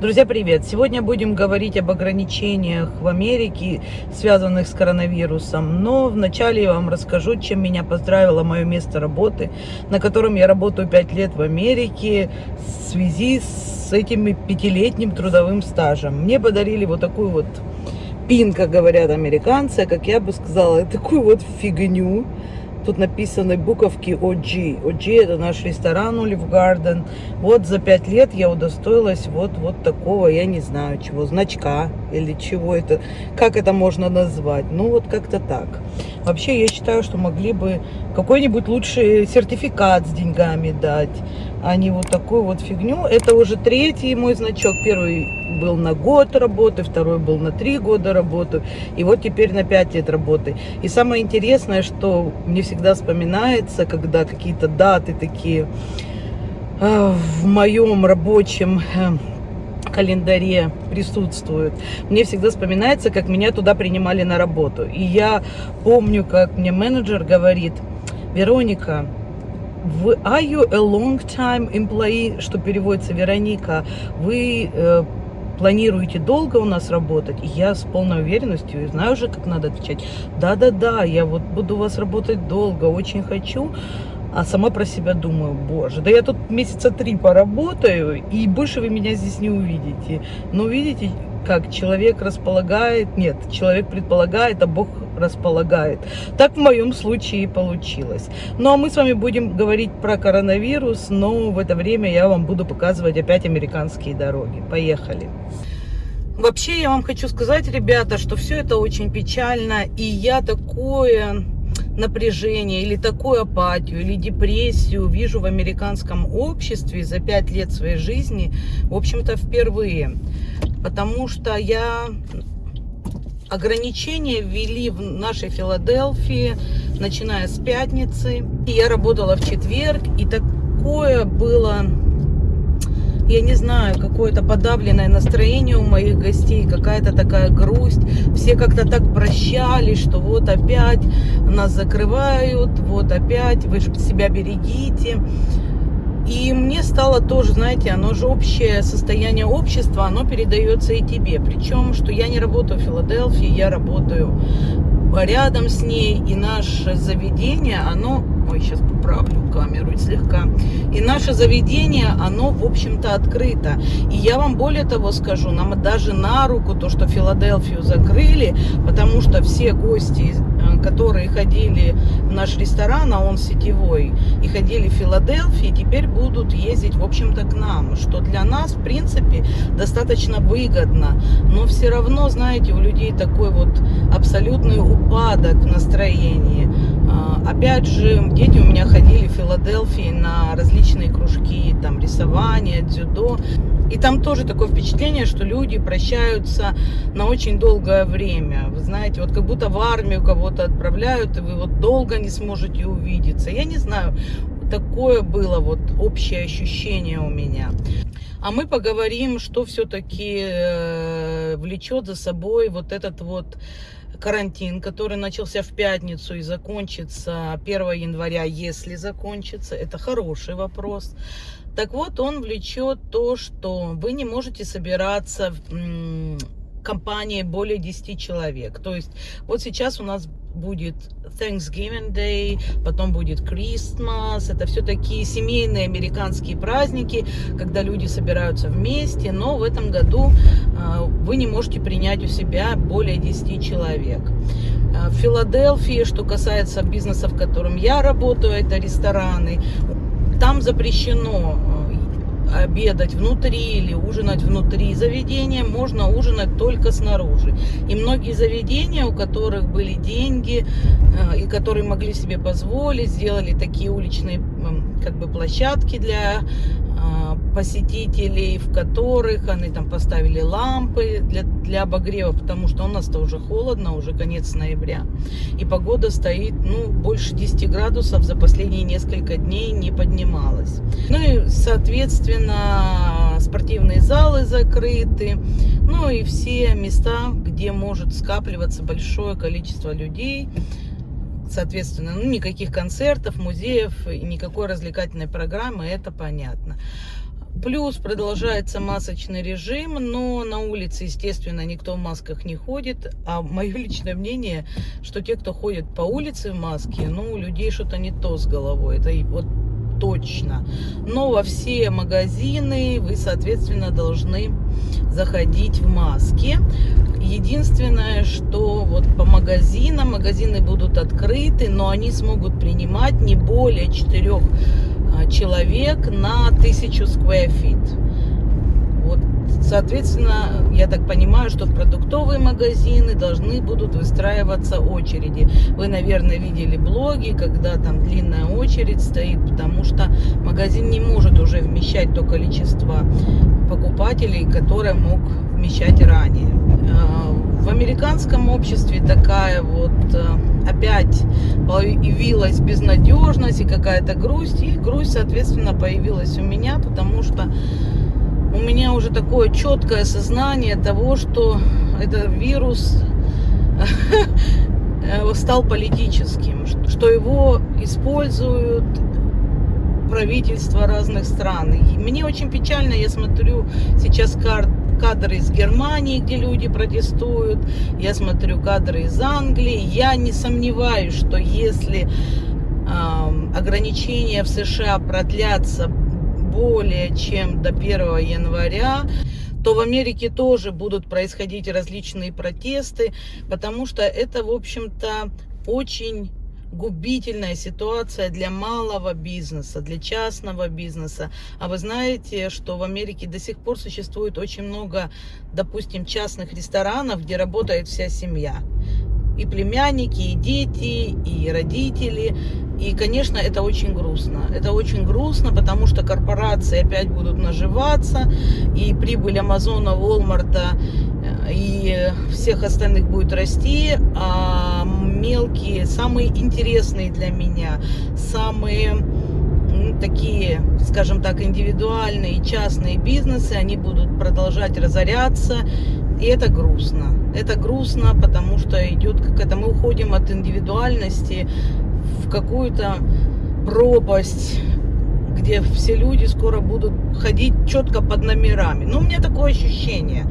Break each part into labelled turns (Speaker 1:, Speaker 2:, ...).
Speaker 1: Друзья, привет! Сегодня будем говорить об ограничениях в Америке, связанных с коронавирусом. Но вначале я вам расскажу, чем меня поздравило мое место работы, на котором я работаю 5 лет в Америке в связи с этим пятилетним трудовым стажем. Мне подарили вот такую вот пин, как говорят американцы, как я бы сказала, такую вот фигню Тут написаны буковки OG. OG это наш ресторан Olive Garden. Вот за пять лет я удостоилась вот, вот такого, я не знаю чего, значка или чего это, как это можно назвать. Ну вот как-то так. Вообще я считаю, что могли бы какой-нибудь лучший сертификат с деньгами дать, а не вот такую вот фигню. Это уже третий мой значок. Первый был на год работы, второй был на три года работы, и вот теперь на пять лет работы. И самое интересное, что мне всегда вспоминается, когда какие-то даты такие э, в моем рабочем э, календаре присутствуют. Мне всегда вспоминается, как меня туда принимали на работу. И я помню, как мне менеджер говорит, Вероника, are you a long time employee, что переводится Вероника, вы э, планируете долго у нас работать, и я с полной уверенностью знаю уже, как надо отвечать. Да-да-да, я вот буду у вас работать долго, очень хочу. А сама про себя думаю, боже, да я тут месяца три поработаю, и больше вы меня здесь не увидите. Но видите, как человек располагает, нет, человек предполагает, а Бог располагает. Так в моем случае и получилось. Ну а мы с вами будем говорить про коронавирус, но в это время я вам буду показывать опять американские дороги. Поехали! Вообще я вам хочу сказать, ребята, что все это очень печально, и я такое напряжение или такую апатию или депрессию вижу в американском обществе за пять лет своей жизни, в общем-то, впервые. Потому что я ограничения ввели в нашей Филадельфии, начиная с пятницы. И я работала в четверг, и такое было я не знаю, какое-то подавленное настроение у моих гостей, какая-то такая грусть. Все как-то так прощались, что вот опять нас закрывают, вот опять, вы себя берегите. И мне стало тоже, знаете, оно же общее состояние общества, оно передается и тебе. Причем, что я не работаю в Филадельфии, я работаю рядом с ней, и наше заведение, оно Ой, сейчас поправлю камеру слегка. И наше заведение, оно, в общем-то, открыто. И я вам более того скажу, нам даже на руку то, что Филадельфию закрыли, потому что все гости, которые ходили в наш ресторан, а он сетевой, и ходили в Филадельфии, теперь будут ездить, в общем-то, к нам, что для нас, в принципе, достаточно выгодно. Но все равно, знаете, у людей такой вот абсолютный упадок в настроении. А, опять же, дети у меня ходили в Филадельфии на различные кружки, там рисование, дзюдо. И там тоже такое впечатление, что люди прощаются на очень долгое время. Вы знаете, вот как будто в армию кого-то отправляют, и вы вот долго не сможете увидеться. Я не знаю, такое было вот общее ощущение у меня. А мы поговорим, что все-таки э, влечет за собой вот этот вот карантин, который начался в пятницу и закончится 1 января, если закончится, это хороший вопрос. Так вот, он влечет то, что вы не можете собираться в компании более 10 человек. То есть вот сейчас у нас будет Thanksgiving Day, потом будет Christmas. Это все такие семейные американские праздники, когда люди собираются вместе. Но в этом году э, вы не можете принять у себя более 10 человек. Э, в Филадельфии, что касается бизнеса, в котором я работаю, это рестораны, там запрещено обедать внутри или ужинать внутри заведения, можно ужинать только снаружи. И многие заведения, у которых были деньги э, и которые могли себе позволить, сделали такие уличные как бы площадки для а, посетителей, в которых они там поставили лампы для, для обогрева, потому что у нас-то уже холодно, уже конец ноября. И погода стоит, ну, больше 10 градусов за последние несколько дней не поднималась. Ну и, соответственно, спортивные залы закрыты, ну и все места, где может скапливаться большое количество людей, Соответственно, ну, никаких концертов, музеев никакой развлекательной программы, это понятно. Плюс продолжается масочный режим, но на улице, естественно, никто в масках не ходит. А мое личное мнение, что те, кто ходит по улице в маске, ну, у людей что-то не то с головой. Это вот точно. Но во все магазины вы, соответственно, должны заходить в маске. Единственное, что вот по магазинам, магазины будут открыты, но они смогут принимать не более четырех а, человек на тысячу square feet. Вот, соответственно, я так понимаю, что в продуктовые магазины должны будут выстраиваться очереди. Вы, наверное, видели блоги, когда там длинная очередь стоит, потому что магазин не может уже вмещать то количество покупателей, которое мог вмещать ранее. А, в американском обществе такая вот э, опять появилась безнадежность и какая-то грусть. И грусть, соответственно, появилась у меня, потому что у меня уже такое четкое сознание того, что этот вирус стал политическим, что его используют правительства разных стран. И мне очень печально, я смотрю сейчас карт кадры из Германии, где люди протестуют, я смотрю кадры из Англии. Я не сомневаюсь, что если э, ограничения в США продлятся более чем до 1 января, то в Америке тоже будут происходить различные протесты, потому что это, в общем-то, очень губительная ситуация для малого бизнеса, для частного бизнеса. А вы знаете, что в Америке до сих пор существует очень много, допустим, частных ресторанов, где работает вся семья. И племянники, и дети, и родители. И, конечно, это очень грустно. Это очень грустно, потому что корпорации опять будут наживаться, и прибыль Амазона, Волмарта э, и всех остальных будет расти, а мелкие, самые интересные для меня, самые такие, скажем так, индивидуальные частные бизнесы, они будут продолжать разоряться, и это грустно. Это грустно, потому что идет как это, мы уходим от индивидуальности в какую-то пропасть, где все люди скоро будут ходить четко под номерами. Но у меня такое ощущение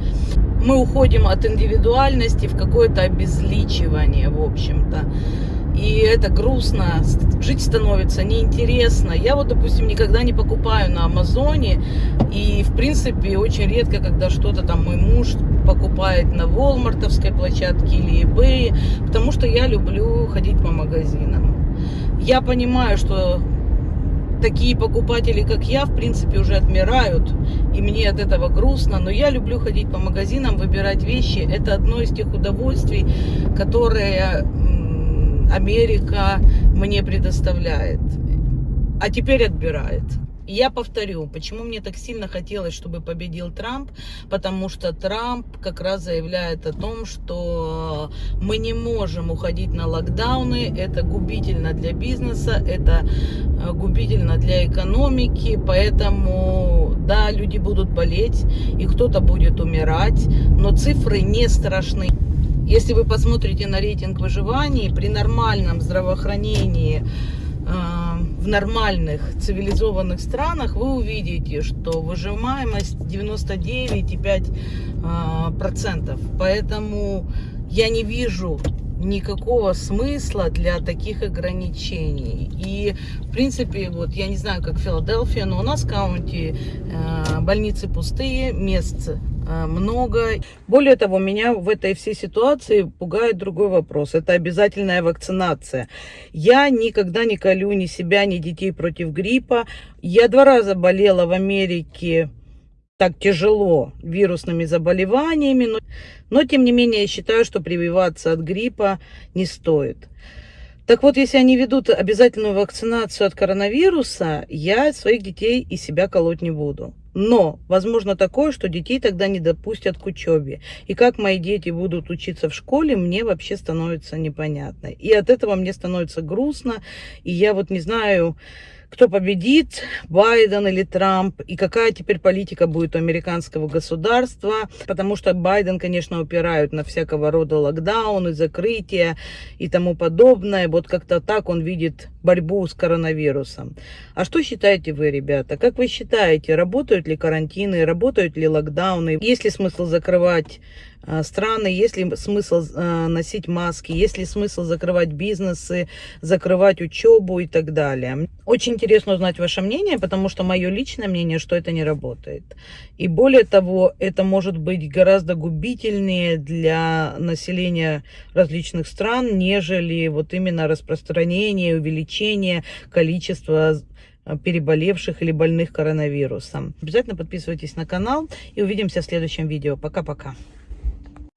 Speaker 1: мы уходим от индивидуальности в какое-то обезличивание, в общем-то. И это грустно, жить становится неинтересно. Я вот, допустим, никогда не покупаю на Амазоне. И, в принципе, очень редко, когда что-то там мой муж покупает на Волмартовской площадке или eBay, потому что я люблю ходить по магазинам. Я понимаю, что такие покупатели, как я, в принципе, уже отмирают, и мне от этого грустно, но я люблю ходить по магазинам, выбирать вещи. Это одно из тех удовольствий, которые Америка мне предоставляет, а теперь отбирает я повторю, почему мне так сильно хотелось, чтобы победил Трамп, потому что Трамп как раз заявляет о том, что мы не можем уходить на локдауны, это губительно для бизнеса, это э, губительно для экономики, поэтому, да, люди будут болеть, и кто-то будет умирать, но цифры не страшны. Если вы посмотрите на рейтинг выживания, при нормальном здравоохранении, в нормальных цивилизованных странах вы увидите, что выживаемость 99,5%. А, Поэтому я не вижу никакого смысла для таких ограничений. И, в принципе, вот я не знаю, как Филадельфия, но у нас в каунте э, больницы пустые, мест Э, много. Более того, меня в этой всей ситуации пугает другой вопрос. Это обязательная вакцинация. Я никогда не колю ни себя, ни детей против гриппа. Я два раза болела в Америке так тяжело вирусными заболеваниями, но, но тем не менее я считаю, что прививаться от гриппа не стоит. Так вот, если они ведут обязательную вакцинацию от коронавируса, я своих детей и себя колоть не буду. Но возможно такое, что детей тогда не допустят к учебе. И как мои дети будут учиться в школе, мне вообще становится непонятно. И от этого мне становится грустно. И я вот не знаю, кто победит, Байден или Трамп, и какая теперь политика будет у американского государства, потому что Байден, конечно, упирают на всякого рода локдауны, закрытия и тому подобное. Вот как-то так он видит борьбу с коронавирусом. А что считаете вы, ребята? Как вы считаете, работают ли карантины, работают ли локдауны? Есть ли смысл закрывать страны, есть ли смысл э, носить маски, есть ли смысл закрывать бизнесы, закрывать учебу и так далее. Очень интересно узнать ваше мнение, потому что мое личное мнение, что это не работает. И более того, это может быть гораздо губительнее для населения различных стран, нежели вот именно распространение, увеличение количества э, переболевших или больных коронавирусом. Обязательно подписывайтесь на канал и увидимся в следующем видео. Пока-пока.